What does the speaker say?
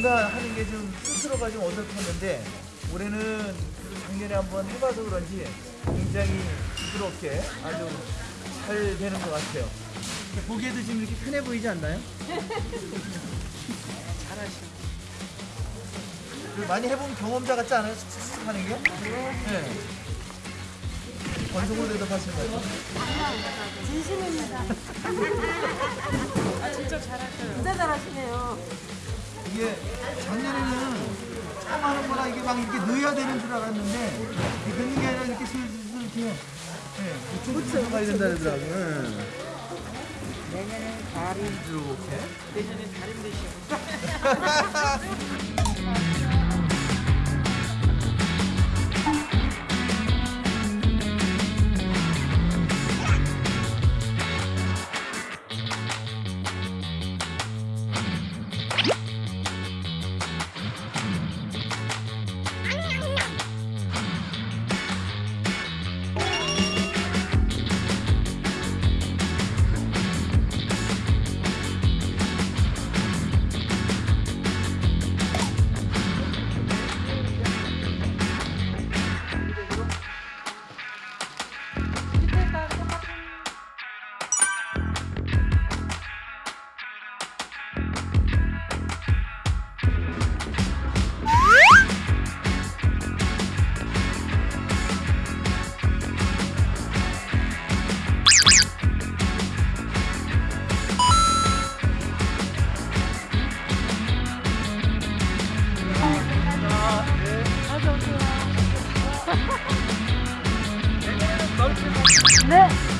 뭔가 하는 게 좀 스스로가 좀 어설펐는데 올해는 작년에 한번 해봐서 그런지 굉장히 부드럽게 아주 잘 되는 것 같아요. 보기에도 지금 이렇게 편해 보이지 않나요? 잘하시고. 많이 해본 경험자 같지 않아요? 슥슥슥 하는 게? 네. 대답하시는 것 같아요. 진심입니다. 아 진짜 잘하셔요. 진짜 잘하시네요. 이게 작년에는 처음 하는 거라 이게 막 이렇게 넣어야 되는 줄 알았는데 이게 넣는 게 아니라 이렇게 슬슬 이렇게 네, 우측으로 가야 된다 그러더라고요. 네. 내년에는 다리 이렇게. 내년에 다리 되시고 네.